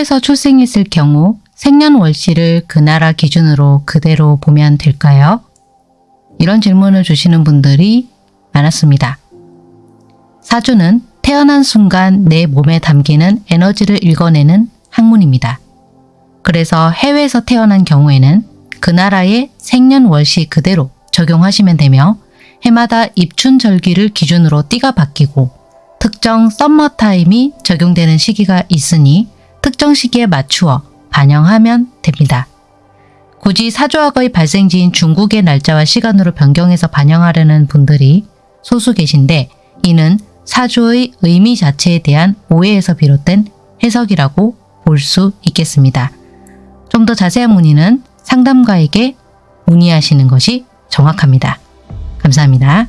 해외에서 출생했을 경우 생년월시를 그 나라 기준으로 그대로 보면 될까요? 이런 질문을 주시는 분들이 많았습니다. 사주는 태어난 순간 내 몸에 담기는 에너지를 읽어내는 학문입니다. 그래서 해외에서 태어난 경우에는 그 나라의 생년월시 그대로 적용하시면 되며 해마다 입춘절기를 기준으로 띠가 바뀌고 특정 썸머타임이 적용되는 시기가 있으니 특정 시기에 맞추어 반영하면 됩니다. 굳이 사주학의 발생지인 중국의 날짜와 시간으로 변경해서 반영하려는 분들이 소수 계신데 이는 사주의 의미 자체에 대한 오해에서 비롯된 해석이라고 볼 수 있겠습니다. 좀 더 자세한 문의는 상담가에게 문의하시는 것이 정확합니다. 감사합니다.